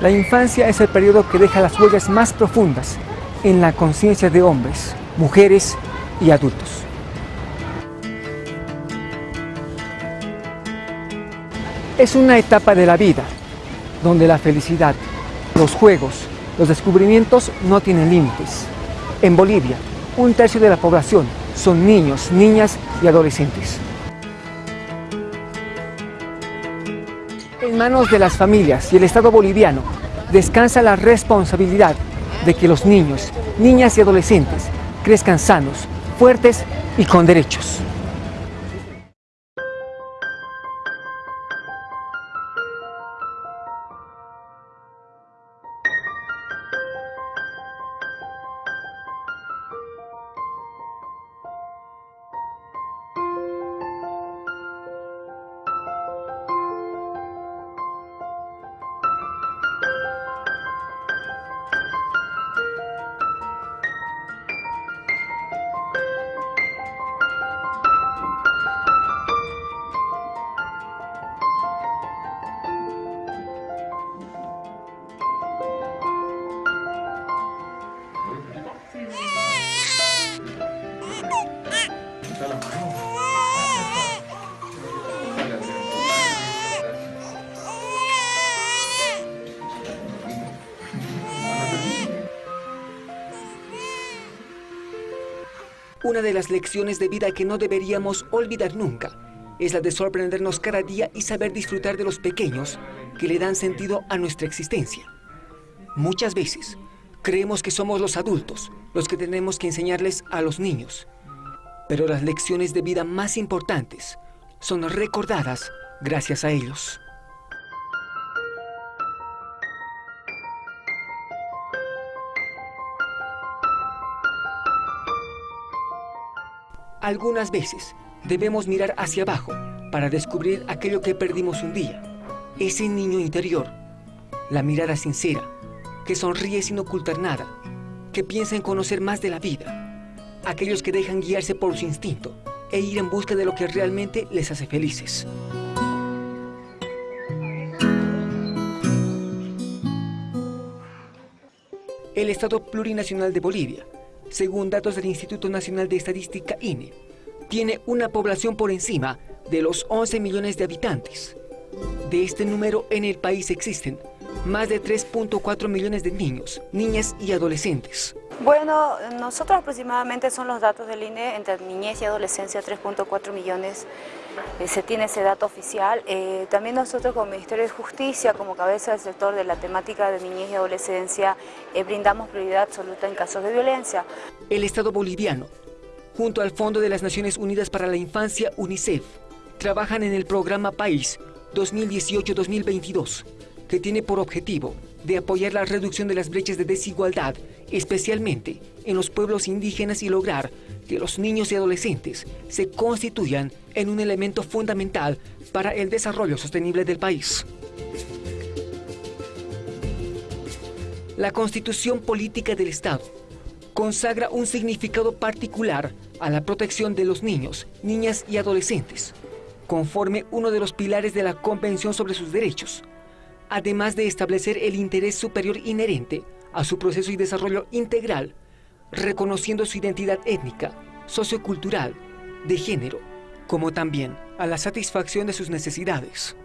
La infancia es el periodo que deja las huellas más profundas en la conciencia de hombres, mujeres y adultos. Es una etapa de la vida donde la felicidad, los juegos, los descubrimientos no tienen límites. En Bolivia, un tercio de la población son niños, niñas y adolescentes. En manos de las familias y el Estado boliviano descansa la responsabilidad de que los niños, niñas y adolescentes crezcan sanos, fuertes y con derechos. Lecciones de vida que no deberíamos olvidar nunca es la de sorprendernos cada día y saber disfrutar de los pequeños que le dan sentido a nuestra existencia. Muchas veces creemos que somos los adultos los que tenemos que enseñarles a los niños, pero las lecciones de vida más importantes son recordadas gracias a ellos. Algunas veces debemos mirar hacia abajo para descubrir aquello que perdimos un día. Ese niño interior, la mirada sincera, que sonríe sin ocultar nada, que piensa en conocer más de la vida. Aquellos que dejan guiarse por su instinto e ir en busca de lo que realmente les hace felices. El Estado Plurinacional de Bolivia según datos del Instituto Nacional de Estadística INE, tiene una población por encima de los 11 millones de habitantes. De este número en el país existen más de 3.4 millones de niños, niñas y adolescentes. Bueno, nosotros aproximadamente son los datos del INE, entre niñez y adolescencia 3.4 millones, eh, se tiene ese dato oficial. Eh, también nosotros como Ministerio de Justicia, como cabeza del sector de la temática de niñez y adolescencia, eh, brindamos prioridad absoluta en casos de violencia. El Estado boliviano, junto al Fondo de las Naciones Unidas para la Infancia, UNICEF, trabajan en el programa País 2018-2022, que tiene por objetivo de apoyar la reducción de las brechas de desigualdad, especialmente en los pueblos indígenas y lograr que los niños y adolescentes se constituyan en un elemento fundamental para el desarrollo sostenible del país. La Constitución Política del Estado consagra un significado particular a la protección de los niños, niñas y adolescentes, conforme uno de los pilares de la Convención sobre sus Derechos, además de establecer el interés superior inherente a su proceso y desarrollo integral, reconociendo su identidad étnica, sociocultural, de género, como también a la satisfacción de sus necesidades.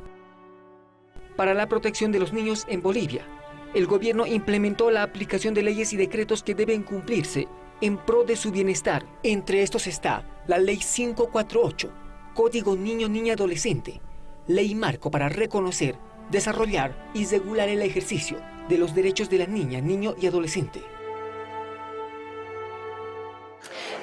Para la protección de los niños en Bolivia, el gobierno implementó la aplicación de leyes y decretos que deben cumplirse en pro de su bienestar. Entre estos está la Ley 548, Código Niño-Niña-Adolescente, ley marco para reconocer desarrollar y regular el ejercicio de los derechos de la niña, niño y adolescente.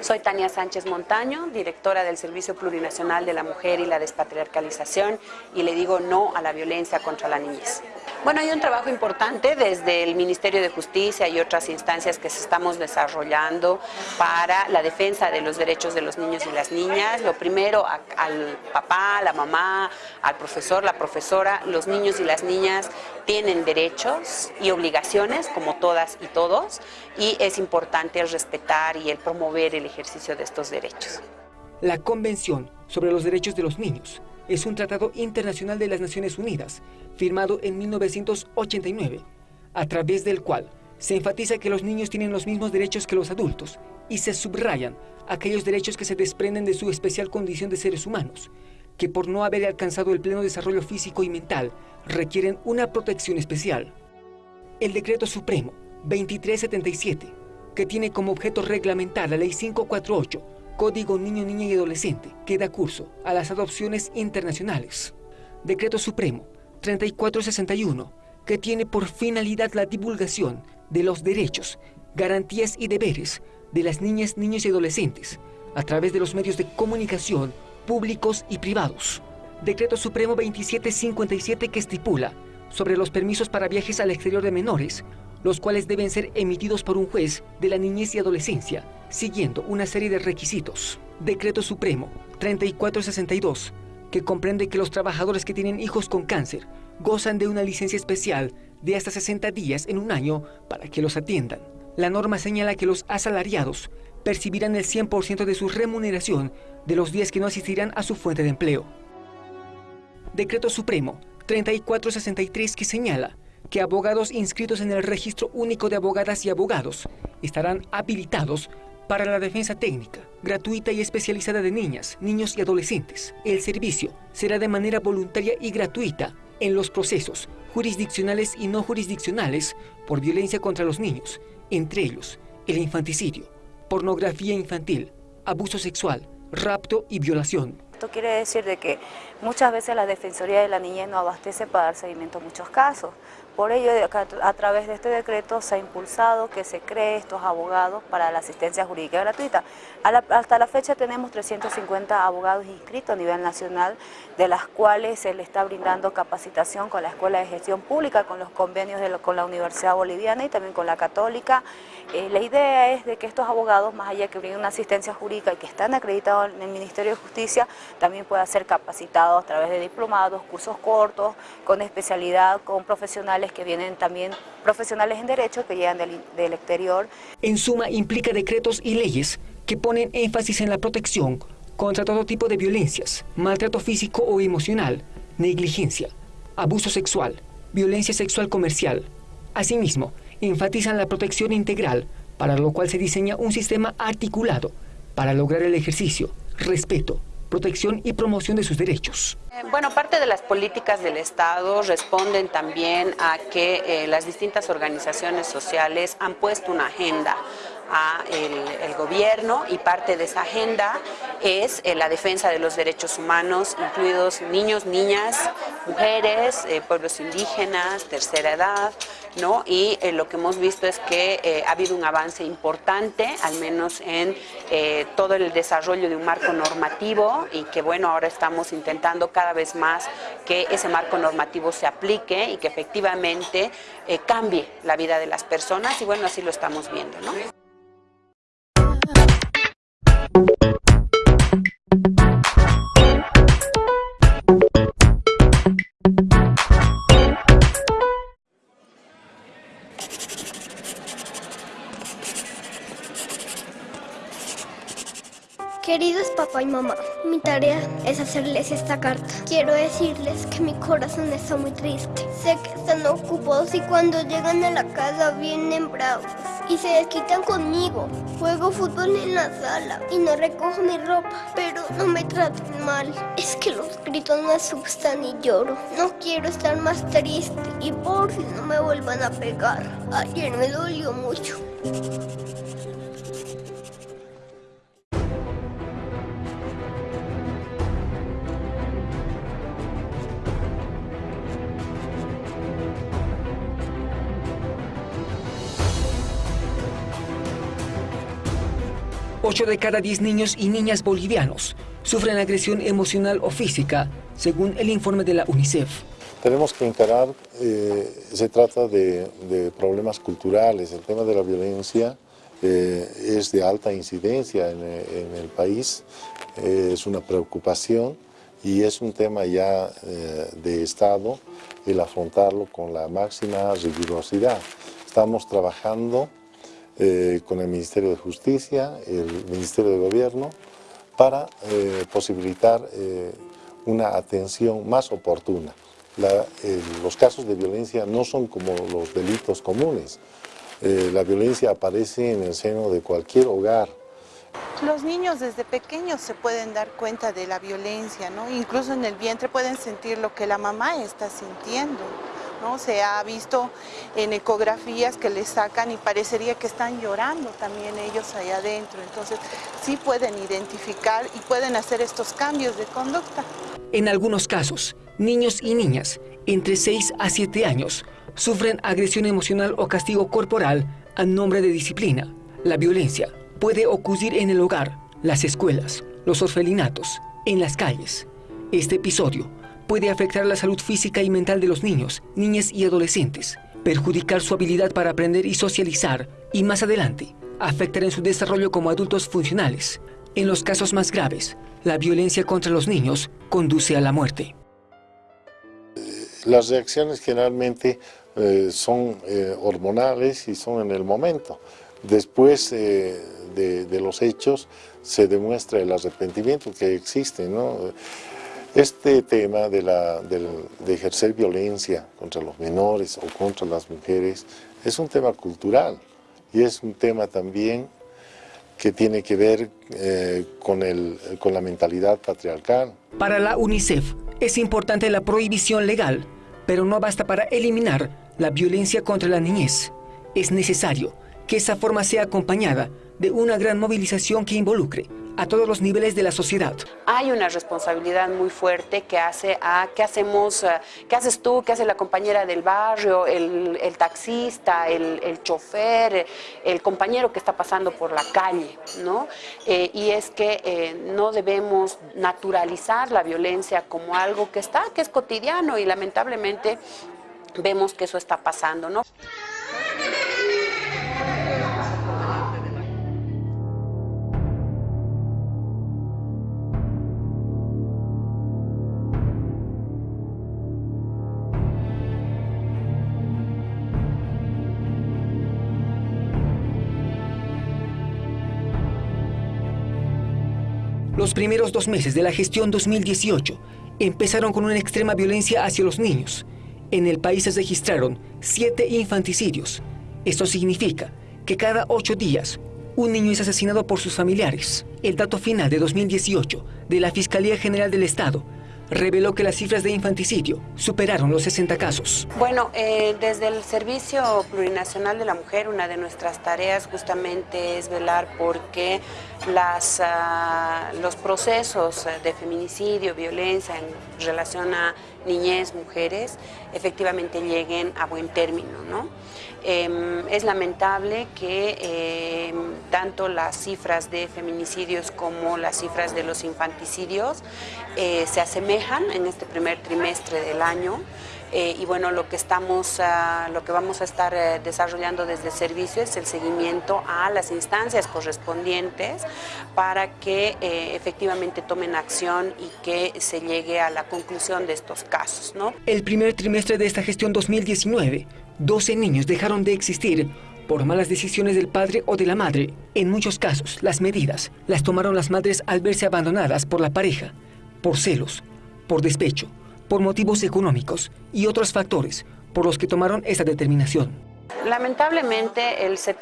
Soy Tania Sánchez Montaño, directora del Servicio Plurinacional de la Mujer y la Despatriarcalización y le digo no a la violencia contra la niñez. Bueno, hay un trabajo importante desde el Ministerio de Justicia y otras instancias que se estamos desarrollando para la defensa de los derechos de los niños y las niñas. Lo primero, al papá, a la mamá, al profesor, la profesora, los niños y las niñas tienen derechos y obligaciones, como todas y todos, y es importante respetar y el promover el ejercicio de estos derechos. La Convención sobre los Derechos de los Niños es un tratado internacional de las Naciones Unidas, firmado en 1989, a través del cual se enfatiza que los niños tienen los mismos derechos que los adultos y se subrayan aquellos derechos que se desprenden de su especial condición de seres humanos, que por no haber alcanzado el pleno desarrollo físico y mental requieren una protección especial. El Decreto Supremo 2377, que tiene como objeto reglamentar la Ley 548, Código Niño, Niña y Adolescente, que da curso a las adopciones internacionales. Decreto Supremo 3461, que tiene por finalidad la divulgación de los derechos, garantías y deberes de las niñas, niños y adolescentes a través de los medios de comunicación públicos y privados. Decreto Supremo 2757 que estipula sobre los permisos para viajes al exterior de menores, los cuales deben ser emitidos por un juez de la niñez y adolescencia, siguiendo una serie de requisitos. Decreto Supremo 3462, que comprende que los trabajadores que tienen hijos con cáncer gozan de una licencia especial de hasta 60 días en un año para que los atiendan. La norma señala que los asalariados percibirán el 100% de su remuneración de los días que no asistirán a su fuente de empleo. Decreto Supremo 3463 que señala que abogados inscritos en el Registro Único de Abogadas y Abogados estarán habilitados para la defensa técnica, gratuita y especializada de niñas, niños y adolescentes. El servicio será de manera voluntaria y gratuita en los procesos jurisdiccionales y no jurisdiccionales por violencia contra los niños, entre ellos el infanticidio, pornografía infantil, abuso sexual, rapto y violación. Esto quiere decir de que muchas veces la Defensoría de la Niñez no abastece para dar seguimiento a muchos casos. Por ello, a través de este decreto se ha impulsado que se cree estos abogados para la asistencia jurídica gratuita. hasta la fecha tenemos 350 abogados inscritos a nivel nacional, de las cuales se le está brindando capacitación con la Escuela de Gestión Pública, con los convenios con la Universidad Boliviana y también con la Católica. Eh, la idea es de que estos abogados, más allá que brinden una asistencia jurídica y que están acreditados en el Ministerio de Justicia, también puedan ser capacitados a través de diplomados, cursos cortos, con especialidad, con profesionales que vienen también profesionales en derecho que llegan del, del exterior. En suma, implica decretos y leyes que ponen énfasis en la protección contra todo tipo de violencias, maltrato físico o emocional, negligencia, abuso sexual, violencia sexual comercial. Asimismo, enfatizan la protección integral, para lo cual se diseña un sistema articulado para lograr el ejercicio, respeto, protección y promoción de sus derechos. Eh, bueno, parte de las políticas del Estado responden también a que eh, las distintas organizaciones sociales han puesto una agenda a el, gobierno y parte de esa agenda es eh, la defensa de los derechos humanos, incluidos niños, niñas, mujeres, eh, pueblos indígenas, tercera edad, ¿no? y eh, lo que hemos visto es que ha habido un avance importante, al menos en todo el desarrollo de un marco normativo y que bueno, ahora estamos intentando cada vez más que ese marco normativo se aplique y que efectivamente cambie la vida de las personas y bueno, así lo estamos viendo. ¿no? Hacerles esta carta. Quiero decirles que mi corazón está muy triste. Sé que están ocupados y cuando llegan a la casa vienen bravos y se desquitan conmigo. Juego fútbol en la sala y no recojo mi ropa, pero no me traten mal. Es que los gritos me asustan y lloro. No quiero estar más triste y por si no me vuelvan a pegar. Ayer me dolió mucho. Ocho de cada 10 niños y niñas bolivianos sufren agresión emocional o física, según el informe de la UNICEF. Tenemos que encarar, eh, se trata de, problemas culturales, el tema de la violencia eh, es de alta incidencia en, el país, eh, es una preocupación y es un tema ya de Estado el afrontarlo con la máxima rigurosidad. Estamos trabajando eh, con el Ministerio de Justicia, el Ministerio de Gobierno, para eh, posibilitar eh, una atención más oportuna. los casos de violencia no son como los delitos comunes. La violencia aparece en el seno de cualquier hogar. Los niños desde pequeños se pueden dar cuenta de la violencia, ¿no? incluso en el vientre pueden sentir lo que la mamá está sintiendo. ¿No? Se ha visto en ecografías que les sacan y parecería que están llorando también ellos allá adentro. Entonces sí pueden identificar y pueden hacer estos cambios de conducta. En algunos casos, niños y niñas entre 6 a 7 años sufren agresión emocional o castigo corporal a nombre de disciplina. La violencia puede ocurrir en el hogar, las escuelas, los orfelinatos, en las calles. Este episodio puede afectar la salud física y mental de los niños, niñas y adolescentes, perjudicar su habilidad para aprender y socializar y más adelante afectar en su desarrollo como adultos funcionales. En los casos más graves, la violencia contra los niños conduce a la muerte. Las reacciones generalmente eh, son eh, hormonales y son en el momento. Después eh, de, los hechos se demuestra el arrepentimiento que existe. Este tema de, de ejercer violencia contra los menores o contra las mujeres es un tema cultural y es un tema también que tiene que ver con, el, con la mentalidad patriarcal. Para la UNICEF es importante la prohibición legal, pero no basta para eliminar la violencia contra la niñez. Es necesario que esa forma sea acompañada de una gran movilización que involucre a todos los niveles de la sociedad. Hay una responsabilidad muy fuerte que hace a qué hacemos, eh, qué haces tú, qué hace la compañera del barrio, el, taxista, el, chofer, el compañero que está pasando por la calle, ¿no? Eh, y es que eh, no debemos naturalizar la violencia como algo que está, que es cotidiano y lamentablemente vemos que eso está pasando, ¿no? Los primeros dos meses de la gestión 2018 empezaron con una extrema violencia hacia los niños. En el país se registraron siete infanticidios. Esto significa que cada ocho días un niño es asesinado por sus familiares. El dato final de 2018 de la Fiscalía General del Estado reveló que las cifras de infanticidio superaron los 60 casos. Bueno, eh, desde el Servicio Plurinacional de la Mujer, una de nuestras tareas justamente es velar porque las, ah, los procesos de feminicidio, violencia en relación a niñez, mujeres, efectivamente lleguen a buen término. ¿no? Em, es lamentable que em, tanto las cifras de feminicidios como las cifras de los infanticidios eh, se asemejan en este primer trimestre del año. Eh, y bueno, lo que, estamos, ah, lo que vamos a estar eh, desarrollando desde el servicio es el seguimiento a las instancias correspondientes para que efectivamente tomen acción y que se llegue a la conclusión de estos casos. ¿no? El primer trimestre de esta gestión 2019 12 niños dejaron de existir por malas decisiones del padre o de la madre. En muchos casos, las medidas las tomaron las madres al verse abandonadas por la pareja, por celos, por despecho, por motivos económicos y otros factores por los que tomaron esta determinación. Lamentablemente,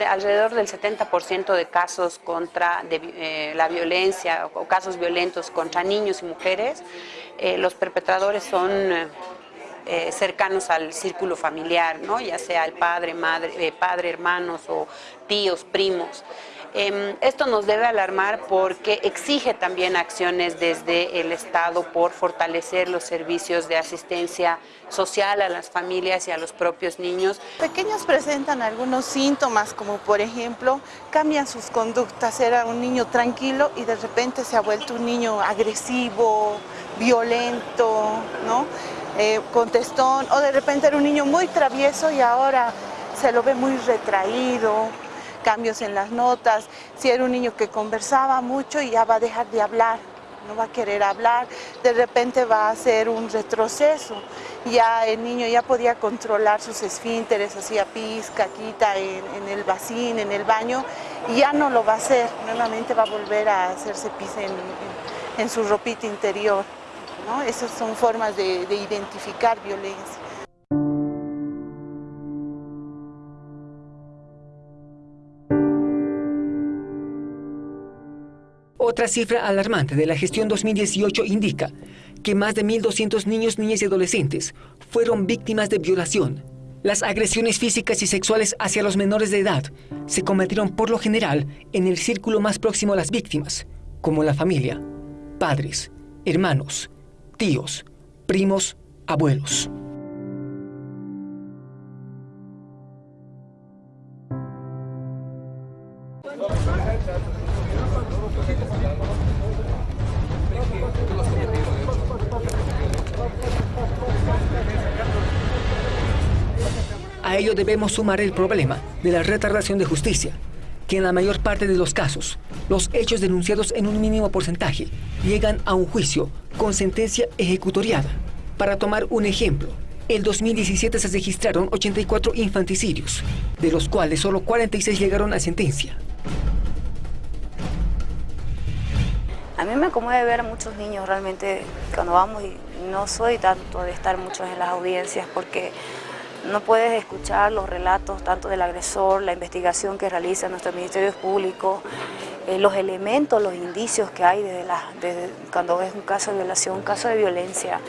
alrededor del 70% de casos contra eh, la violencia o casos violentos contra niños y mujeres, eh, los perpetradores son eh, cercanos al círculo familiar, ¿no? ya sea el padre, madre, padre, hermanos o tíos, primos. Em, esto nos debe alarmar porque exige también acciones desde el Estado por fortalecer los servicios de asistencia social a las familias y a los propios niños. Pequeños presentan algunos síntomas como por ejemplo cambian sus conductas, era un niño tranquilo y de repente se ha vuelto un niño agresivo, violento, ¿no? Eh, contestón, o de repente era un niño muy travieso y ahora se lo ve muy retraído, cambios en las notas, si era un niño que conversaba mucho y ya va a dejar de hablar, no va a querer hablar, de repente va a hacer un retroceso, ya el niño ya podía controlar sus esfínteres, hacía pis, caquita en, el vacín, en el baño, y ya no lo va a hacer, nuevamente va a volver a hacerse pis en su ropita interior. Esas son formas de identificar violencia. Otra cifra alarmante de la gestión 2018 indica que más de 1.200 niños, niñas y adolescentes fueron víctimas de violación. Las agresiones físicas y sexuales hacia los menores de edad se cometieron por lo general en el círculo más próximo a las víctimas, como la familia, padres, hermanos, tíos, primos, abuelos. Ello debemos sumar el problema de la retardación de justicia, que en la mayor parte de los casos, los hechos denunciados en un mínimo porcentaje llegan a un juicio con sentencia ejecutoriada. Para tomar un ejemplo, el 2017 se registraron 84 infanticidios, de los cuales solo 46 llegaron a sentencia. A mí me conmueve ver a muchos niños realmente cuando vamos y no soy tanto de estar muchos en las audiencias porque no puedes escuchar los relatos tanto del agresor, la investigación que realiza nuestro Ministerio Público, eh, los elementos, los indicios que hay desde, la, cuando es un caso de violación, un caso de violencia.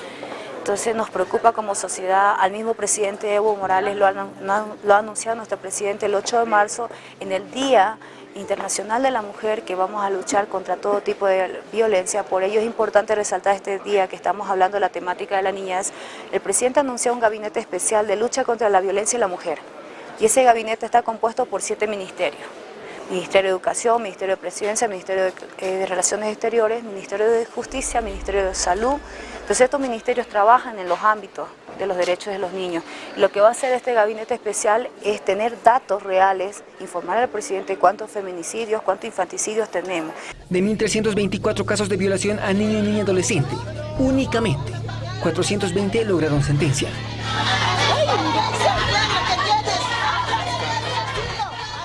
Entonces nos preocupa como sociedad, al mismo presidente Evo Morales lo ha, lo ha anunciado nuestro presidente el 8 de marzo en el día Internacional de la Mujer que vamos a luchar contra todo tipo de violencia. Por ello es importante resaltar este día que estamos hablando de la temática de la niñez. El presidente anunció un gabinete especial de lucha contra la violencia y la mujer. Y ese gabinete está compuesto por siete ministerios. Ministerio de Educación, Ministerio de Presidencia, Ministerio de, eh, Relaciones Exteriores, Ministerio de Justicia, Ministerio de Salud. Entonces estos ministerios trabajan en los ámbitos de los derechos de los niños. Lo que va a hacer este gabinete especial es tener datos reales, informar al presidente cuántos feminicidios, cuántos infanticidios tenemos. De 1.324 casos de violación a niño y niña adolescente, únicamente 420 lograron sentencia.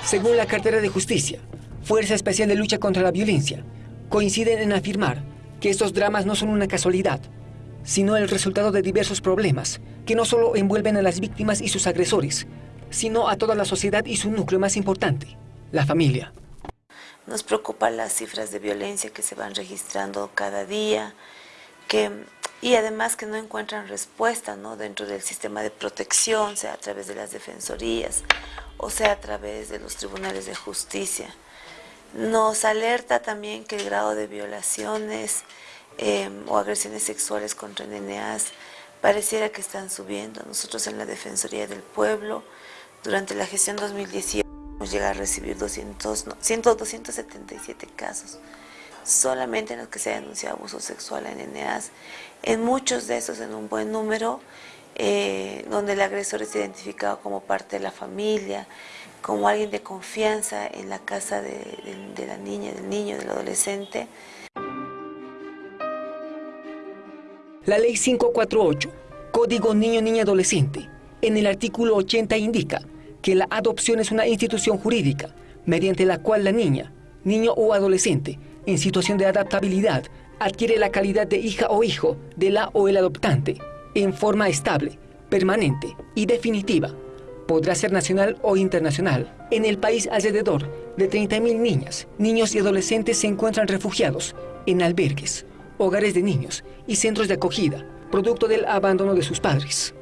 Según la cartera de justicia, Fuerza Especial de Lucha contra la Violencia, coinciden en afirmar que estos dramas no son una casualidad, sino el resultado de diversos problemas que no solo envuelven a las víctimas y sus agresores, sino a toda la sociedad y su núcleo más importante, la familia. Nos preocupan las cifras de violencia que se van registrando cada día, que, y además que no encuentran respuesta ¿no? dentro del sistema de protección, sea a través de las defensorías o sea a través de los tribunales de justicia. Nos alerta también que el grado de violaciones em, o agresiones sexuales contra NNAs pareciera que están subiendo. Nosotros en la Defensoría del Pueblo, durante la gestión 2018, hemos llegado a recibir 200, 277 casos solamente en los que se ha denunciado abuso sexual en NNAs. En muchos de esos, en un buen número, eh, donde el agresor es identificado como parte de la familia, como alguien de confianza en la casa de, de la niña, del niño, del adolescente. La Ley 548, Código Niño-Niña Adolescente, en el artículo 80 indica que la adopción es una institución jurídica mediante la cual la niña, niño o adolescente en situación de adaptabilidad adquiere la calidad de hija o hijo de la o el adoptante en forma estable, permanente y definitiva. Podrá ser nacional o internacional. En el país alrededor de 30.000 niñas, niños y adolescentes se encuentran refugiados en albergues, hogares de niños y centros de acogida, producto del abandono de sus padres.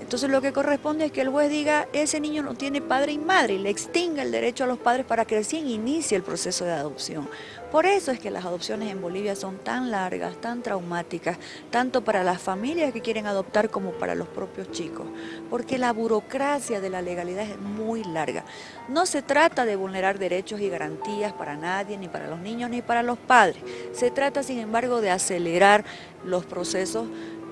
Entonces lo que corresponde es que el juez diga, ese niño no tiene padre y madre, y le extinga el derecho a los padres para que recién inicie el proceso de adopción. Por eso es que las adopciones en Bolivia son tan largas, tan traumáticas, tanto para las familias que quieren adoptar como para los propios chicos, porque la burocracia de la legalidad es muy larga. No se trata de vulnerar derechos y garantías para nadie, ni para los niños, ni para los padres. Se trata, sin embargo, de acelerar los procesos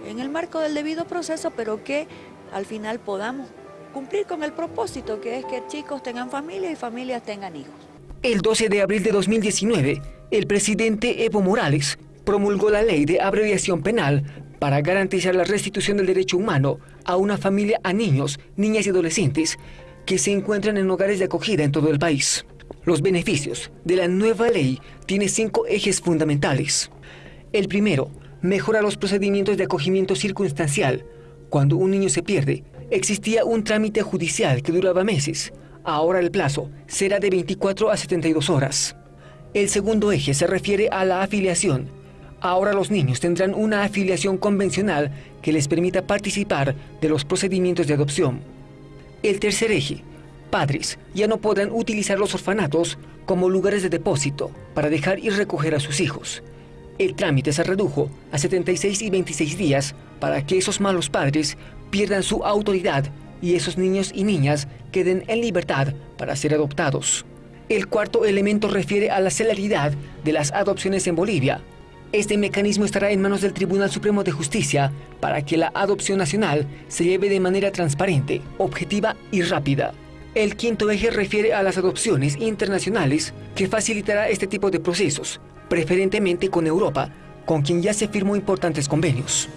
en el marco del debido proceso, pero que al final podamos cumplir con el propósito que es que chicos tengan familia y familias tengan hijos. El 12 de abril de 2019, el presidente Evo Morales promulgó la ley de abreviación penal para garantizar la restitución del derecho humano a una familia a niños, niñas y adolescentes que se encuentran en hogares de acogida en todo el país. Los beneficios de la nueva ley tienen cinco ejes fundamentales. El primero, mejora los procedimientos de acogimiento circunstancial. Cuando un niño se pierde, existía un trámite judicial que duraba meses. Ahora el plazo será de 24 a 72 horas. El segundo eje se refiere a la afiliación. Ahora los niños tendrán una afiliación convencional que les permita participar de los procedimientos de adopción. El tercer eje, padres ya no podrán utilizar los orfanatos como lugares de depósito para dejar y recoger a sus hijos. El trámite se redujo a 76 y 26 días para que esos malos padres pierdan su autoridad y esos niños y niñas queden en libertad para ser adoptados. El cuarto elemento refiere a la celeridad de las adopciones en Bolivia. Este mecanismo estará en manos del Tribunal Supremo de Justicia para que la adopción nacional se lleve de manera transparente, objetiva y rápida. El quinto eje refiere a las adopciones internacionales que facilitará este tipo de procesos, preferentemente con Europa, con quien ya se firmó importantes convenios.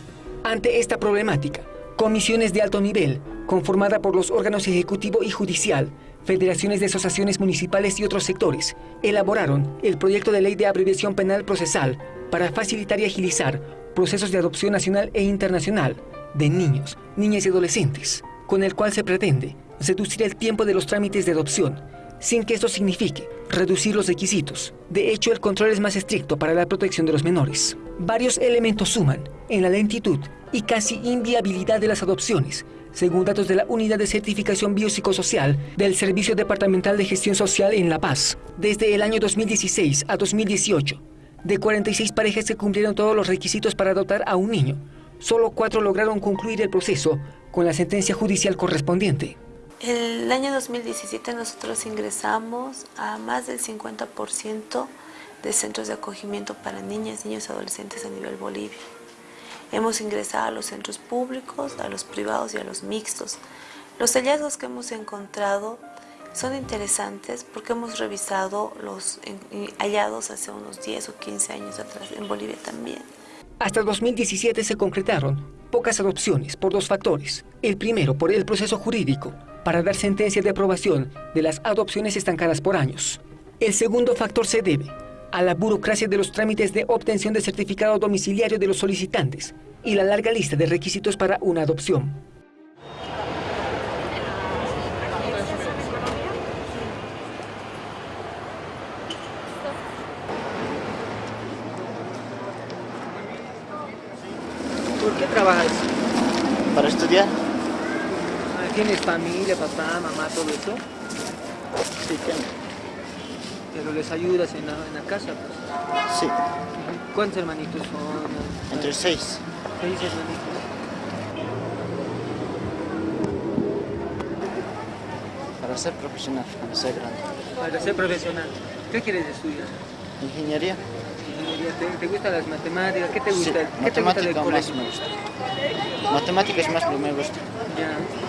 Ante esta problemática, comisiones de alto nivel, conformada por los órganos ejecutivo y judicial, federaciones de asociaciones municipales y otros sectores, elaboraron el proyecto de ley de abreviación penal procesal para facilitar y agilizar procesos de adopción nacional e internacional de niños, niñas y adolescentes, con el cual se pretende reducir el tiempo de los trámites de adopción, sin que esto signifique reducir los requisitos. De hecho, el control es más estricto para la protección de los menores. Varios elementos suman en la lentitud y casi inviabilidad de las adopciones, según datos de la Unidad de Certificación Biopsicosocial del Servicio Departamental de Gestión Social en La Paz. Desde el año 2016 a 2018, de 46 parejas que cumplieron todos los requisitos para adoptar a un niño, solo cuatro lograron concluir el proceso con la sentencia judicial correspondiente. El año 2017 nosotros ingresamos a más del 50% de centros de acogimiento para niñas, niños y adolescentes a nivel Bolivia. Hemos ingresado a los centros públicos, a los privados y a los mixtos. Los hallazgos que hemos encontrado son interesantes porque hemos revisado los hallados hace unos 10 o 15 años atrás en Bolivia también. Hasta 2017 se concretaron pocas adopciones por dos factores. El primero, por el proceso jurídico, para dar sentencia de aprobación de las adopciones estancadas por años. El segundo factor se debe a la burocracia de los trámites de obtención de certificado domiciliario de los solicitantes y la larga lista de requisitos para una adopción. ¿Por qué trabajas? Para estudiar. ¿Tienes familia, papá, mamá, todo eso? Sí, tengo. ¿Pero les ayudas en la, en la casa? Pues? Sí. ¿Cuántos hermanitos son? Entre seis. Seis hermanitos. Para ser profesional, para ser grande. Para ser profesional. ¿Qué quieres estudiar? Ingeniería. Ingeniería. ¿Te, te gustan las matemáticas? ¿Qué te gusta? Sí, ¿Qué te gusta del matemática más colegio? me gusta. Matemáticas más lo que me gusta. Ya.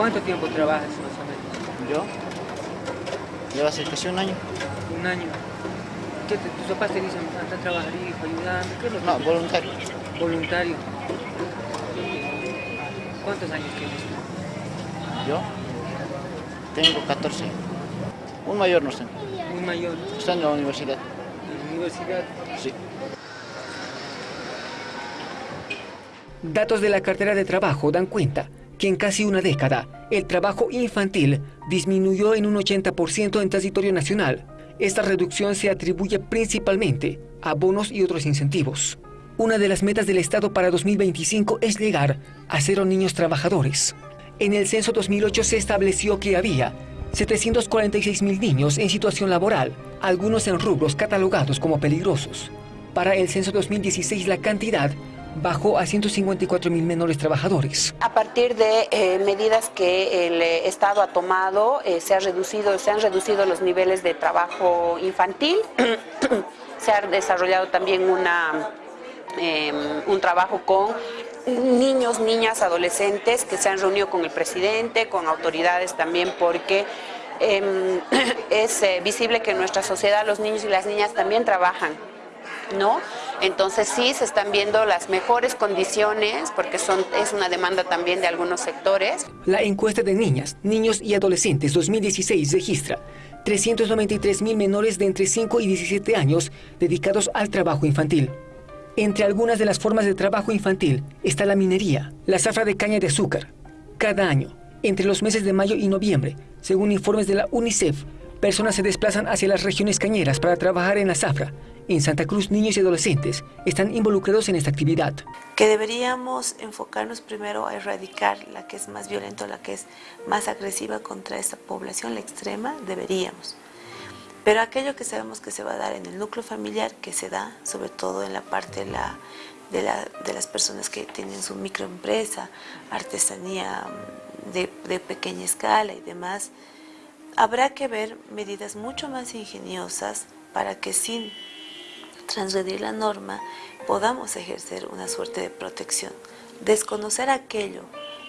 ¿Cuánto tiempo trabajas más o menos? Yo, lleva a ser casi un año. Un año. ¿Qué te- tus papás te dicen, anda a trabajar, hijo, ayudame? ¿Qué es lo que No, te- voluntario. Voluntario. ¿Cuántos años tienes? Yo tengo 14. Un mayor no sé. Un mayor. Está en la universidad. En la universidad. Sí. Datos de la cartera de trabajo dan cuenta que en casi una década el trabajo infantil disminuyó en un 80% en territorio nacional. Esta reducción se atribuye principalmente a bonos y otros incentivos. Una de las metas del Estado para 2025 es llegar a cero niños trabajadores. En el censo 2008 se estableció que había 746 mil niños en situación laboral, algunos en rubros catalogados como peligrosos. Para el censo 2016 la cantidad bajó a 154 mil menores trabajadores. A partir de eh, medidas que el eh, Estado ha tomado, eh, se, reducido, se han reducido los niveles de trabajo infantil, se ha desarrollado también una, eh, un trabajo con niños, niñas, adolescentes que se han reunido con el presidente, con autoridades también, porque eh, es visible que en nuestra sociedad los niños y las niñas también trabajan. ¿No? Entonces sí se están viendo las mejores condiciones porque son, es una demanda también de algunos sectores. La encuesta de niñas, niños y adolescentes 2016 registra 393 mil menores de entre 5 y 17 años dedicados al trabajo infantil. Entre algunas de las formas de trabajo infantil está la minería, la zafra de caña de azúcar. Cada año, entre los meses de mayo y noviembre, según informes de la UNICEF, personas se desplazan hacia las regiones cañeras para trabajar en la zafra. En Santa Cruz, niños y adolescentes están involucrados en esta actividad. Que deberíamos enfocarnos primero a erradicar la que es más violenta, la que es más agresiva contra esta población, la extrema, deberíamos. Pero aquello que sabemos que se va a dar en el núcleo familiar, que se da sobre todo en la parte de, la, de, la, de las personas que tienen su microempresa, artesanía mm, de pequeña escala y demás, habrá que ver medidas mucho más ingeniosas para que sin transgredir la norma podamos ejercer una suerte de protección. Desconocer aquello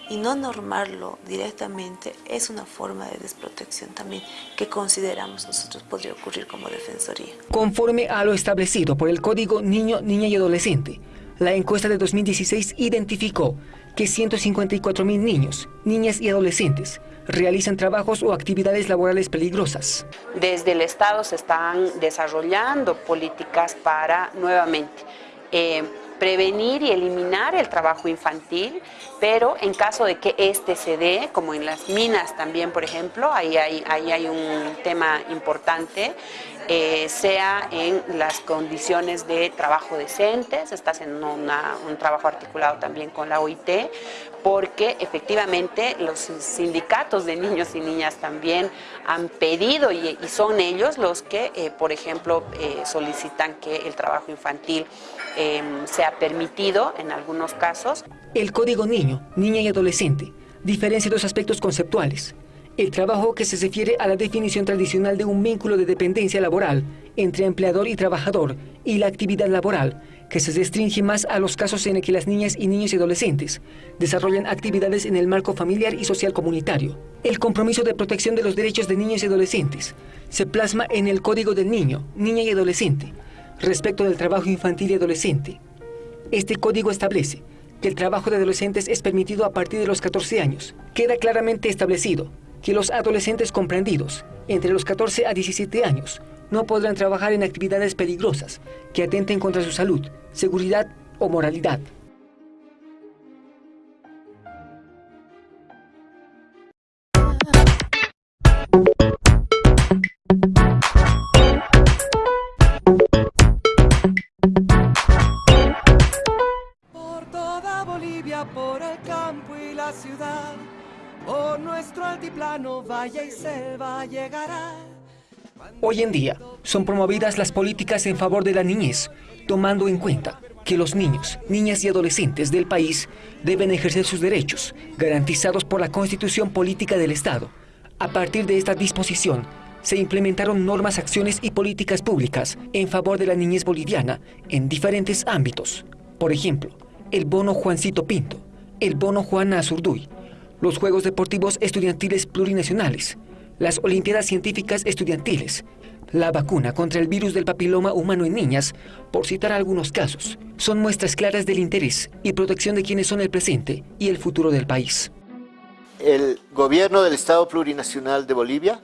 y no normarlo directamente es una forma de desprotección también que consideramos nosotros podría ocurrir como Defensoría. Conforme a lo establecido por el Código Niño, Niña y Adolescente, la encuesta de 2016 identificó que 154 mil niños, niñas y adolescentes realizan trabajos o actividades laborales peligrosas. Desde el Estado se están desarrollando políticas para, nuevamente, eh, prevenir y eliminar el trabajo infantil, pero en caso de que este se dé, como en las minas también, por ejemplo, ahí hay, ahí hay un tema importante, eh, sea en las condiciones de trabajo decentes, está haciendo un trabajo articulado también con la OIT, porque efectivamente los sindicatos de niños y niñas también han pedido y, son ellos los que, eh, por ejemplo, eh, solicitan que el trabajo infantil em, sea permitido en algunos casos. El Código Niño, Niña y Adolescente diferencia dos aspectos conceptuales. El trabajo que se refiere a la definición tradicional de un vínculo de dependencia laboral entre empleador y trabajador y la actividad laboral, que se restringe más a los casos en el que las niñas y niños y adolescentes desarrollan actividades en el marco familiar y social comunitario. El compromiso de protección de los derechos de niños y adolescentes se plasma en el Código del Niño, Niña y Adolescente, respecto del trabajo infantil y adolescente. Este código establece que el trabajo de adolescentes es permitido a partir de los 14 años. Queda claramente establecido que los adolescentes comprendidos entre los 14 a 17 años no podrán trabajar en actividades peligrosas que atenten contra su salud, seguridad o moralidad. Por toda Bolivia, por el campo y la ciudad, por nuestro altiplano, valle y selva llegará. Hoy en día son promovidas las políticas en favor de la niñez, tomando en cuenta que los niños, niñas y adolescentes del país deben ejercer sus derechos, garantizados por la Constitución Política del Estado. A partir de esta disposición, se implementaron normas, acciones y políticas públicas en favor de la niñez boliviana en diferentes ámbitos. Por ejemplo, el bono Juancito Pinto, el bono Juana Azurduy, los Juegos Deportivos Estudiantiles Plurinacionales, las Olimpiadas Científicas Estudiantiles, la vacuna contra el virus del papiloma humano en niñas, por citar algunos casos, son muestras claras del interés y protección de quienes son el presente y el futuro del país. El gobierno del Estado Plurinacional de Bolivia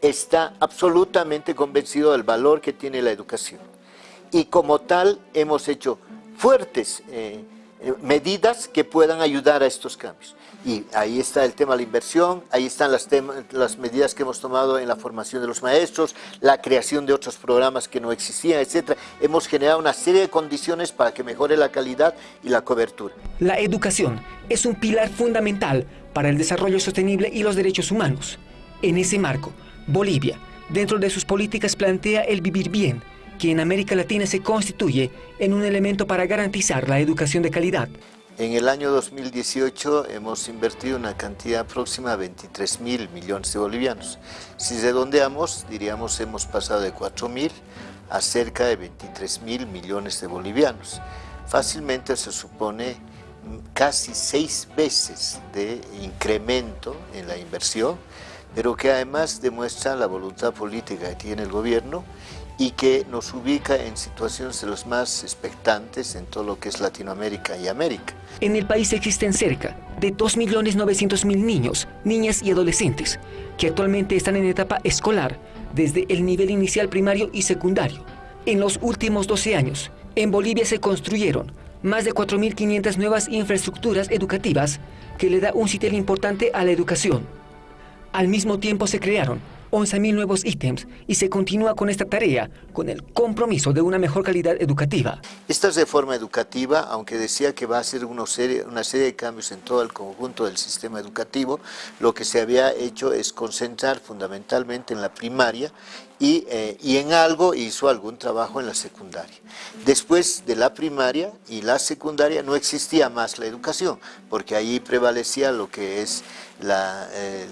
está absolutamente convencido del valor que tiene la educación y como tal hemos hecho fuertes eh, eh, medidas que puedan ayudar a estos cambios. Y ahí está el tema de la inversión, ahí están las, las medidas que hemos tomado en la formación de los maestros, la creación de otros programas que no existían, etc. Hemos generado una serie de condiciones para que mejore la calidad y la cobertura. La educación es un pilar fundamental para el desarrollo sostenible y los derechos humanos. En ese marco, Bolivia, dentro de sus políticas, plantea el vivir bien, que en América Latina se constituye en un elemento para garantizar la educación de calidad. En el año 2018 hemos invertido una cantidad próxima a 23 mil millones de bolivianos. Si redondeamos, diríamos hemos pasado de 4 mil a cerca de 23 mil millones de bolivianos. Fácilmente se supone casi seis veces de incremento en la inversión, pero que además demuestra la voluntad política que tiene el gobierno y que nos ubica en situaciones de los más expectantes en todo lo que es Latinoamérica y América. En el país existen cerca de 2.900.000 niños, niñas y adolescentes que actualmente están en etapa escolar desde el nivel inicial primario y secundario. En los últimos 12 años, En Bolivia se construyeron más de 4.500 nuevas infraestructuras educativas que le da un sitio importante a la educación. Al mismo tiempo se crearon 11.000 nuevos ítems y se continúa con esta tarea con el compromiso de una mejor calidad educativa. Esta reforma educativa, aunque decía que va a hacer una serie, una serie de cambios en todo el conjunto del sistema educativo, lo que se había hecho es concentrar fundamentalmente en la primaria y, eh, y, en algo hizo algún trabajo en la secundaria. Después de la primaria y la secundaria no existía más la educación, porque ahí prevalecía lo que es eh,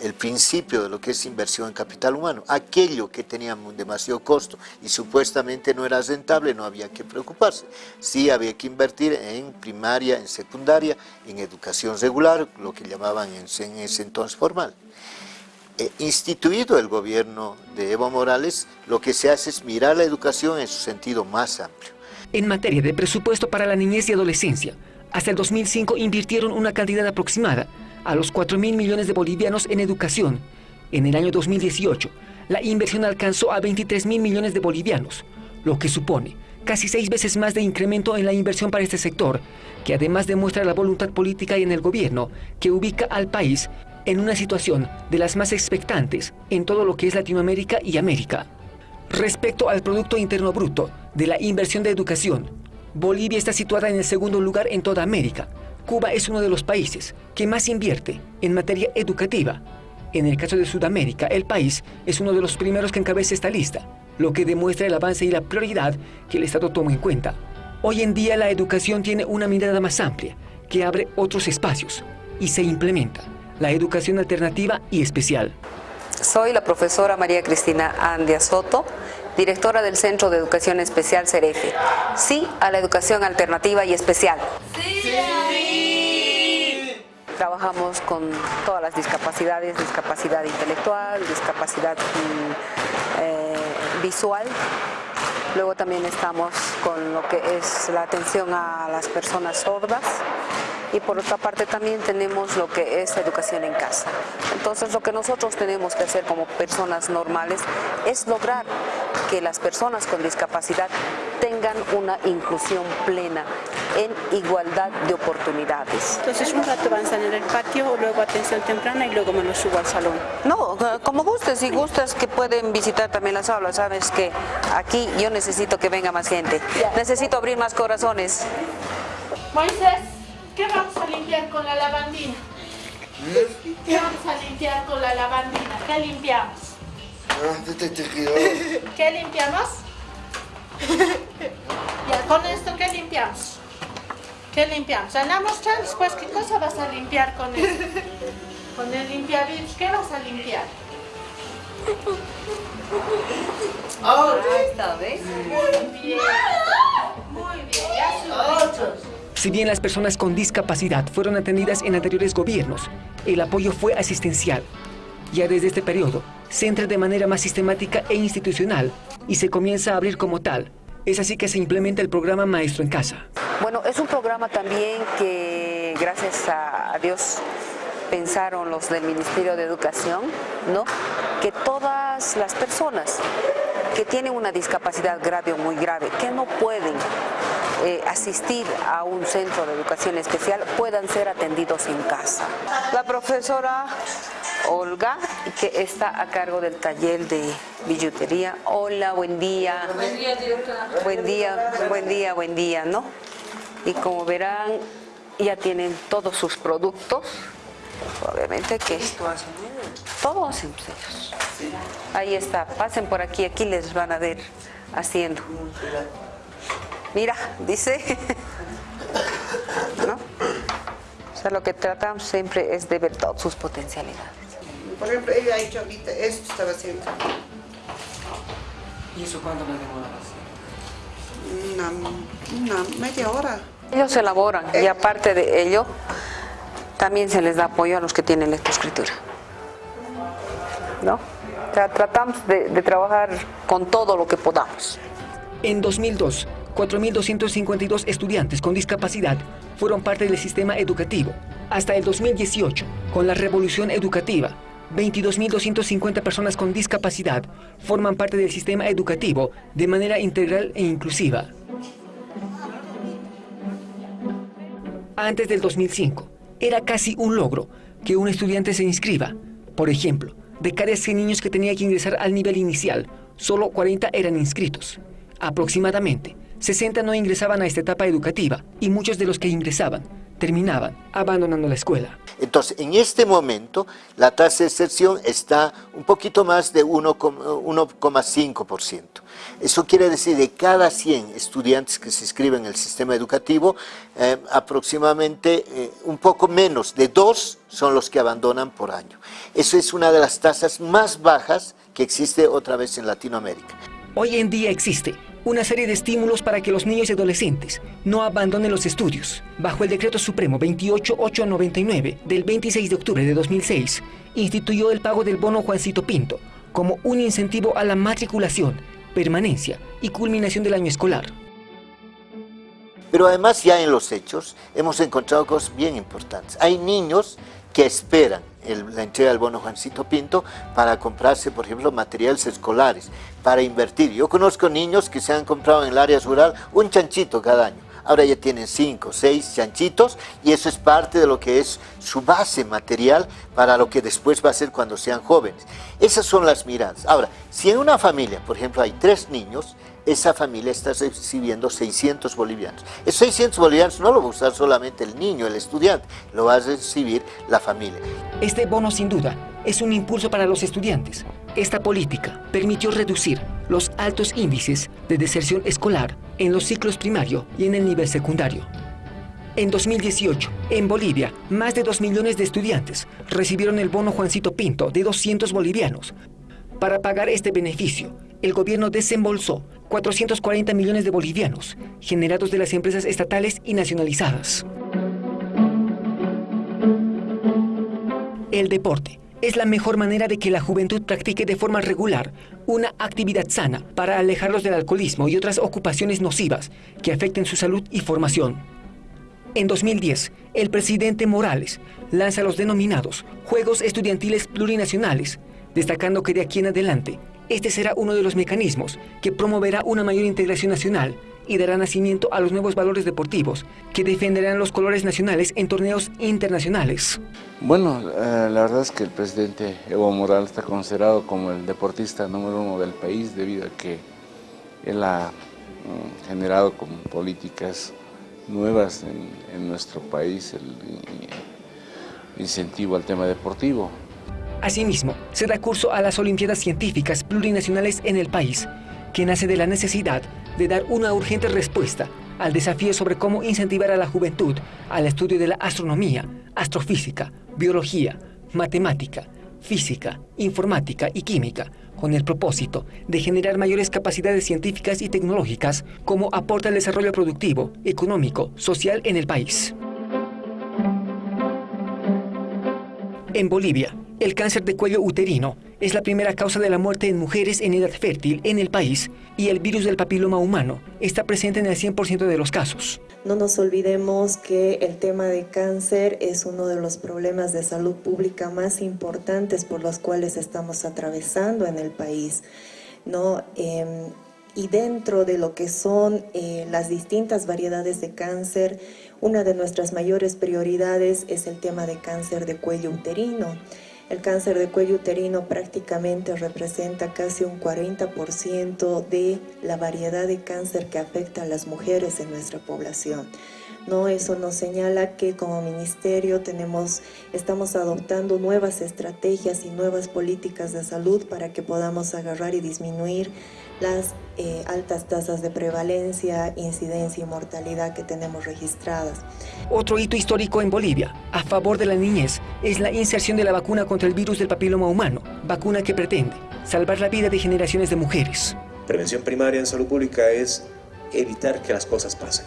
el principio de lo que es inversión en capital humano. Aquello que tenía demasiado costo y supuestamente no era rentable, no había que preocuparse. Sí había que invertir en primaria, en secundaria, en educación regular, lo que llamaban en ese entonces formal. Eh, instituido el gobierno de Evo Morales, lo que se hace es mirar la educación en su sentido más amplio. En materia de presupuesto para la niñez y adolescencia, hasta el 2005 invirtieron una cantidad aproximada a los 4 mil millones de bolivianos en educación. En el año 2018, la inversión alcanzó a 23 mil millones de bolivianos, lo que supone casi seis veces más de incremento en la inversión para este sector, que además demuestra la voluntad política y en el gobierno que ubica al país en una situación de las más expectantes en todo lo que es Latinoamérica y América. Respecto al Producto Interno Bruto de la inversión de educación, Bolivia está situada en el segundo lugar en toda América. Cuba es uno de los países que más invierte en materia educativa. En el caso de Sudamérica, el país es uno de los primeros que encabeza esta lista, lo que demuestra el avance y la prioridad que el Estado toma en cuenta. Hoy en día la educación tiene una mirada más amplia, que abre otros espacios y se implementa la educación alternativa y especial. Soy la profesora María Cristina Andia Soto, directora del Centro de Educación Especial CEREFE. Sí a la educación alternativa y especial. Sí. Trabajamos con todas las discapacidades, discapacidad intelectual, discapacidad mm, eh, visual. Luego también estamos con lo que es la atención a las personas sordas, y por otra parte también tenemos lo que es educación en casa. Entonces lo que nosotros tenemos que hacer como personas normales es lograr que las personas con discapacidad tengan una inclusión plena en igualdad de oportunidades. Entonces un rato van a en el patio, luego atención temprana y luego me lo subo al salón. No, como gustes, si gustas que pueden visitar también las aulas, sabes que aquí yo necesito que venga más gente, necesito abrir más corazones. Moisés. ¿Qué vamos a limpiar con la lavandina? ¿Qué vamos a limpiar con la lavandina? ¿Qué limpiamos? ¿Qué limpiamos? Ya, con esto, ¿qué limpiamos? ¿Qué limpiamos? Andamos ya después, ¿qué cosa vas a limpiar con esto? Con el limpiavirus, ¿qué vas a limpiar? Oh, ahí está, ¿ves? Muy bien. Muy bien, ya si bien las personas con discapacidad fueron atendidas en anteriores gobiernos, el apoyo fue asistencial. Ya desde este periodo, se entra de manera más sistemática e institucional y se comienza a abrir como tal. Es así que se implementa el programa Maestro en Casa. Bueno, es un programa también que, gracias a Dios, pensaron los del Ministerio de Educación, ¿no? Que todas las personas que tienen una discapacidad grave o muy grave, que no pueden eh, asistir a un centro de educación especial puedan ser atendidos en casa. La profesora Olga, que está a cargo del taller de billutería. Hola, buen día. Buen día, directora. Buen día, buen día, buen día, ¿no? Y como verán, ya tienen todos sus productos. Obviamente que... Todo hacen ellos. Ahí está, pasen por aquí, aquí les van a ver haciendo. Mira, dice, ¿no? O sea, lo que tratamos siempre es de ver todas sus potencialidades. Por ejemplo, ella ha hecho ahorita, esto estaba haciendo. ¿Y eso cuánto me demora Una, una media hora. Ellos elaboran y eh. aparte de ello, también se les da apoyo a los que tienen lectoescritura. ¿No? O sea, tratamos de, de trabajar con todo lo que podamos. En 2002, 4.252 estudiantes con discapacidad fueron parte del sistema educativo. Hasta el 2018, con la revolución educativa, 22.250 personas con discapacidad forman parte del sistema educativo de manera integral e inclusiva. Antes del 2005, era casi un logro que un estudiante se inscriba. Por ejemplo, de cada 100 niños que tenía que ingresar al nivel inicial, solo 40 eran inscritos. Aproximadamente, 60 no ingresaban a esta etapa educativa y muchos de los que ingresaban terminaban abandonando la escuela. Entonces, en este momento, la tasa de excepción está un poquito más de 1,5%. Eso quiere decir de cada 100 estudiantes que se inscriben en el sistema educativo, eh, aproximadamente eh, un poco menos de dos son los que abandonan por año. Eso es una de las tasas más bajas que existe otra vez en Latinoamérica. Hoy en día existe una serie de estímulos para que los niños y adolescentes no abandonen los estudios. Bajo el Decreto Supremo 28899 del 26 de octubre de 2006, instituyó el pago del bono Juancito Pinto como un incentivo a la matriculación, permanencia y culminación del año escolar. Pero además ya en los hechos hemos encontrado cosas bien importantes. Hay niños que esperan la entrega del bono Juancito Pinto para comprarse, por ejemplo, materiales escolares, para invertir. Yo conozco niños que se han comprado en el área rural un chanchito cada año. Ahora ya tienen cinco, seis chanchitos y eso es parte de lo que es su base material para lo que después va a ser cuando sean jóvenes. Esas son las miradas. Ahora, si en una familia, por ejemplo, hay tres niños, esa familia está recibiendo 600 bolivianos. Esos 600 bolivianos no lo va a usar solamente el niño, el estudiante, lo va a recibir la familia. Este bono sin duda es un impulso para los estudiantes. Esta política permitió reducir los altos índices de deserción escolar en los ciclos primario y en el nivel secundario. En 2018, en Bolivia, más de 2 millones de estudiantes recibieron el bono Juancito Pinto de 200 bolivianos. Para pagar este beneficio, el gobierno desembolsó 440 millones de bolivianos, generados de las empresas estatales y nacionalizadas. El deporte es la mejor manera de que la juventud practique de forma regular una actividad sana para alejarlos del alcoholismo y otras ocupaciones nocivas que afecten su salud y formación. En 2010, el presidente Morales lanza los denominados Juegos Estudiantiles Plurinacionales, destacando que de aquí en adelante este será uno de los mecanismos que promoverá una mayor integración nacional y dará nacimiento a los nuevos valores deportivos que defenderán los colores nacionales en torneos internacionales. Bueno, eh, la verdad es que el presidente Evo Morales está considerado como el deportista número uno del país debido a que él ha mm, generado como políticas nuevas en, en nuestro país el incentivo al tema deportivo. Asimismo, se da curso a las Olimpiadas Científicas Plurinacionales en el país, que nace de la necesidad de dar una urgente respuesta al desafío sobre cómo incentivar a la juventud al estudio de la astronomía, astrofísica, biología, matemática, física, informática y química, con el propósito de generar mayores capacidades científicas y tecnológicas como aporta el desarrollo productivo, económico, social en el país. En Bolivia, el cáncer de cuello uterino es la primera causa de la muerte en mujeres en edad fértil en el país y el virus del papiloma humano está presente en el 100% de los casos. No nos olvidemos que el tema de cáncer es uno de los problemas de salud pública más importantes por los cuales estamos atravesando en el país. ¿no? Em, y dentro de lo que son eh, las distintas variedades de cáncer, una de nuestras mayores prioridades es el tema de cáncer de cuello uterino. El cáncer de cuello uterino prácticamente representa casi un 40% de la variedad de cáncer que afecta a las mujeres en nuestra población. ¿no? Eso nos señala que como ministerio tenemos, estamos adoptando nuevas estrategias y nuevas políticas de salud para que podamos agarrar y disminuir las eh, altas tasas de prevalencia, incidencia y mortalidad que tenemos registradas. Otro hito histórico en Bolivia, a favor de la niñez, es la inserción de la vacuna contra el virus del papiloma humano, vacuna que pretende salvar la vida de generaciones de mujeres. Prevención primaria en salud pública es evitar que las cosas pasen.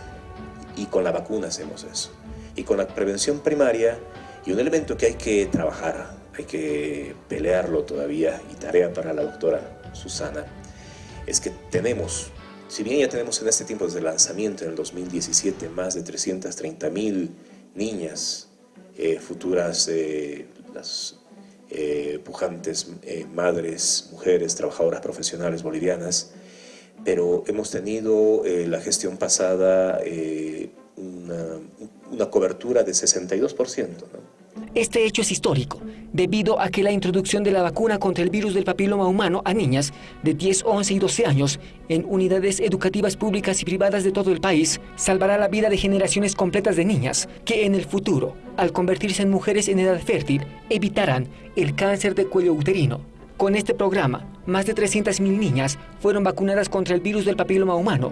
Y con la vacuna hacemos eso. Y con la prevención primaria, y un elemento que hay que trabajar, hay que pelearlo todavía, y tarea para la doctora Susana, es que tenemos, si bien ya tenemos en este tiempo desde el lanzamiento en el 2017 más de 330 mil niñas eh, futuras, eh, las eh, pujantes madres, mujeres, trabajadoras profesionales bolivianas, pero hemos tenido la gestión pasada una, una, cobertura de 62%. ¿no? Este hecho es histórico, debido a que la introducción de la vacuna contra el virus del papiloma humano a niñas de 10, 11 y 12 años en unidades educativas públicas y privadas de todo el país salvará la vida de generaciones completas de niñas que en el futuro, al convertirse en mujeres en edad fértil, evitarán el cáncer de cuello uterino. Con este programa, más de 300.000 niñas fueron vacunadas contra el virus del papiloma humano.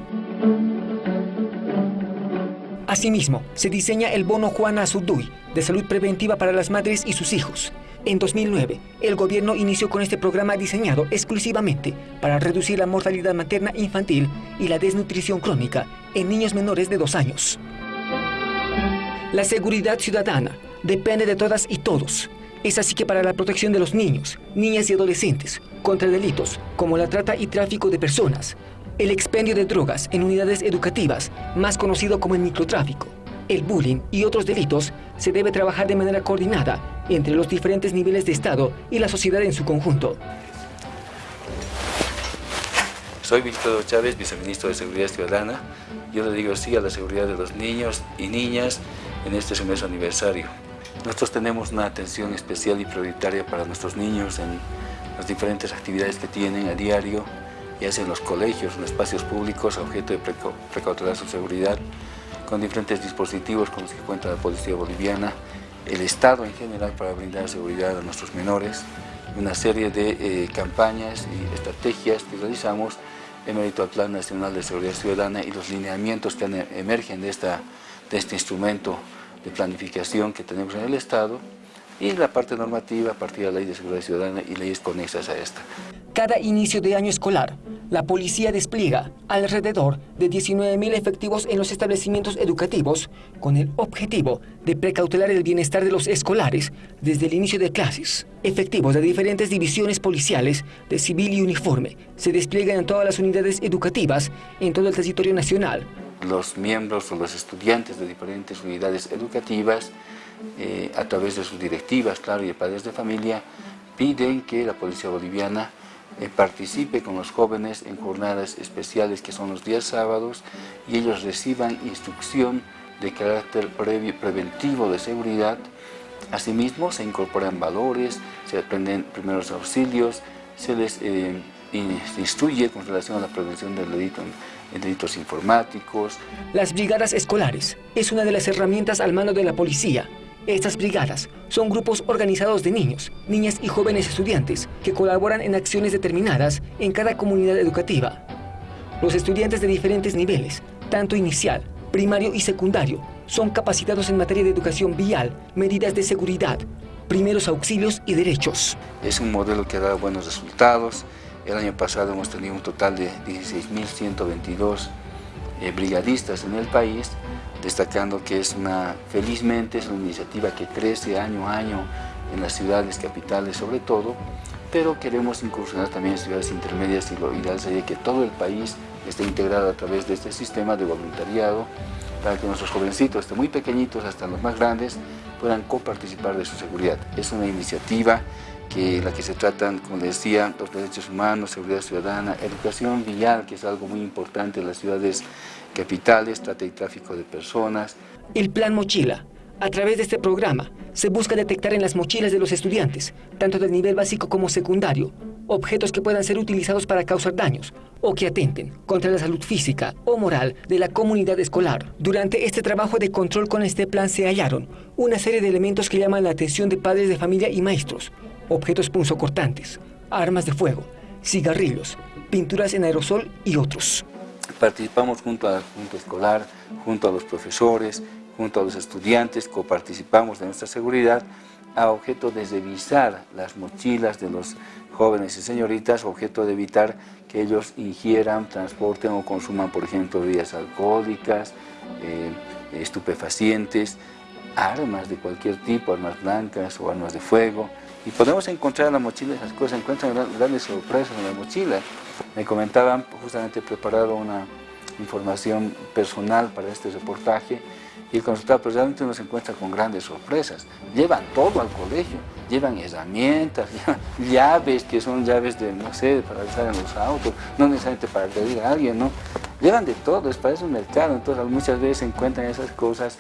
Asimismo, se diseña el bono Juana Azurduy de salud preventiva para las madres y sus hijos. En 2009, el gobierno inició con este programa diseñado exclusivamente para reducir la mortalidad materna infantil y la desnutrición crónica en niños menores de dos años. La seguridad ciudadana depende de todas y todos. Es así que para la protección de los niños, niñas y adolescentes contra delitos como la trata y tráfico de personas, el expendio de drogas en unidades educativas, más conocido como el microtráfico, el bullying y otros delitos, se debe trabajar de manera coordinada entre los diferentes niveles de Estado y la sociedad en su conjunto. Soy Víctor Chávez, viceministro de Seguridad Ciudadana. Yo le digo sí a la seguridad de los niños y niñas en este semestre aniversario. Nosotros tenemos una atención especial y prioritaria para nuestros niños en las diferentes actividades que tienen a diario, ya sea en los colegios, en espacios públicos, objeto de precautelar su seguridad, con diferentes dispositivos con los que cuenta la Policía Boliviana, el Estado en general para brindar seguridad a nuestros menores, una serie de eh, campañas y estrategias que realizamos en mérito al Plan Nacional de Seguridad Ciudadana y los lineamientos que emergen de, esta, de este instrumento de planificación que tenemos en el Estado y la parte normativa a partir de la Ley de Seguridad Ciudadana y leyes conexas a esta. Cada inicio de año escolar, la policía despliega alrededor de 19.000 efectivos en los establecimientos educativos con el objetivo de precautelar el bienestar de los escolares desde el inicio de clases. Efectivos de diferentes divisiones policiales de civil y uniforme se despliegan en todas las unidades educativas en todo el territorio nacional. Los miembros o los estudiantes de diferentes unidades educativas eh, a través de sus directivas, claro, y de padres de familia, piden que la policía boliviana eh, participe con los jóvenes en jornadas especiales que son los días sábados y ellos reciban instrucción de carácter previo, preventivo de seguridad. Asimismo, se incorporan valores, se aprenden primeros auxilios, se les eh, instruye con relación a la prevención del delito en delitos informáticos. Las brigadas escolares es una de las herramientas al mano de la policía estas brigadas son grupos organizados de niños, niñas y jóvenes estudiantes que colaboran en acciones determinadas en cada comunidad educativa. Los estudiantes de diferentes niveles, tanto inicial, primario y secundario, son capacitados en materia de educación vial, medidas de seguridad, primeros auxilios y derechos. Es un modelo que ha dado buenos resultados. El año pasado hemos tenido un total de 16.122 eh, brigadistas en el país destacando que es una, felizmente es una iniciativa que crece año a año en las ciudades capitales sobre todo, pero queremos incursionar también en ciudades intermedias y lo ideal sería que todo el país esté integrado a través de este sistema de voluntariado para que nuestros jovencitos, desde muy pequeñitos hasta los más grandes, puedan coparticipar de su seguridad. Es una iniciativa que la que se tratan, como les decía, los derechos humanos, seguridad ciudadana, educación vial, que es algo muy importante en las ciudades capitales, trata tráfico de personas. El Plan Mochila. A través de este programa se busca detectar en las mochilas de los estudiantes, tanto del nivel básico como secundario, objetos que puedan ser utilizados para causar daños o que atenten contra la salud física o moral de la comunidad escolar. Durante este trabajo de control con este plan se hallaron una serie de elementos que llaman la atención de padres de familia y maestros, objetos punzocortantes, armas de fuego, cigarrillos, pinturas en aerosol y otros. Participamos junto a la Escolar, junto a los profesores, junto a los estudiantes, coparticipamos de nuestra seguridad a objeto de revisar las mochilas de los jóvenes y señoritas, objeto de evitar que ellos ingieran, transporten o consuman, por ejemplo, bebidas alcohólicas, eh, estupefacientes, armas de cualquier tipo, armas blancas o armas de fuego. Y podemos encontrar en la mochila esas cosas, encuentran grandes sorpresas en la mochila. Me comentaban, justamente he preparado una información personal para este reportaje, Y el resultado pues realmente uno se encuentra con grandes sorpresas. Llevan todo al colegio, llevan herramientas, llaves, que son llaves de, no sé, para estar en los autos, no necesariamente para agredir a alguien, ¿no? Llevan de todo, es para eso un mercado, entonces muchas veces encuentran esas cosas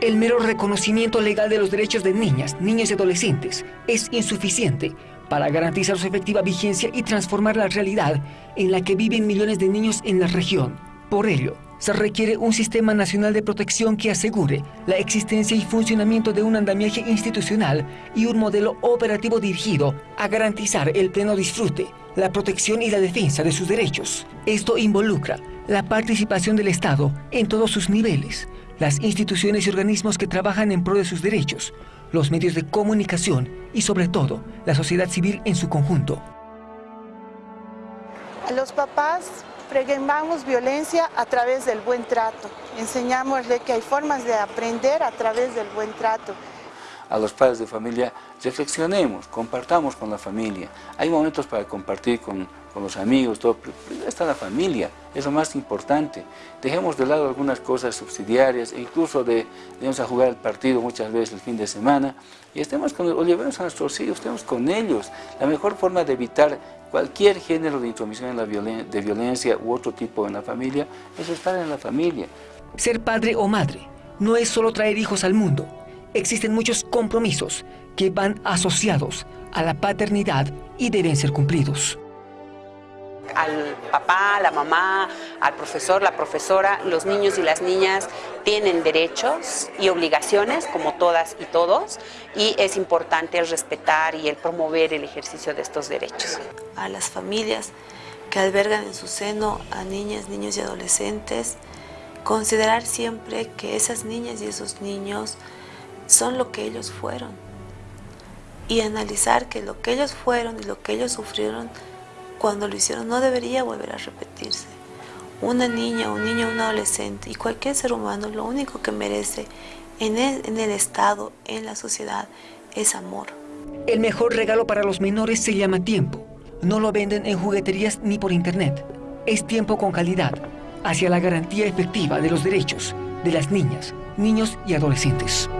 El mero reconocimiento legal de los derechos de niñas, niños y adolescentes es insuficiente para garantizar su efectiva vigencia y transformar la realidad en la que viven millones de niños en la región. Por ello, se requiere un sistema nacional de protección que asegure la existencia y funcionamiento de un andamiaje institucional y un modelo operativo dirigido a garantizar el pleno disfrute, la protección y la defensa de sus derechos. Esto involucra la participación del Estado en todos sus niveles, las instituciones y organismos que trabajan en pro de sus derechos, los medios de comunicación y sobre todo la sociedad civil en su conjunto. A los papás preguntamos violencia a través del buen trato. Enseñámosle que hay formas de aprender a través del buen trato. A los padres de familia, reflexionemos, compartamos con la familia. Hay momentos para compartir con con los amigos, todo, pero está la familia, es lo más importante. Dejemos de lado algunas cosas subsidiarias, e incluso de, vamos a jugar el partido muchas veces el fin de semana, y estemos con, o llevemos a nuestros hijos, estemos con ellos. La mejor forma de evitar cualquier género de intromisión en la de violencia u otro tipo en la familia es estar en la familia. Ser padre o madre no es solo traer hijos al mundo, existen muchos compromisos que van asociados a la paternidad y deben ser cumplidos al papá, la mamá, al profesor, la profesora, los niños y las niñas tienen derechos y obligaciones como todas y todos y es importante el respetar y el promover el ejercicio de estos derechos. A las familias que albergan en su seno a niñas, niños y adolescentes, considerar siempre que esas niñas y esos niños son lo que ellos fueron y analizar que lo que ellos fueron y lo que ellos sufrieron cuando lo hicieron no debería volver a repetirse. Una niña, un niño, un adolescente y cualquier ser humano lo único que merece en el, en el Estado, en la sociedad, es amor. El mejor regalo para los menores se llama tiempo. No lo venden en jugueterías ni por internet. Es tiempo con calidad, hacia la garantía efectiva de los derechos de las niñas, niños y adolescentes.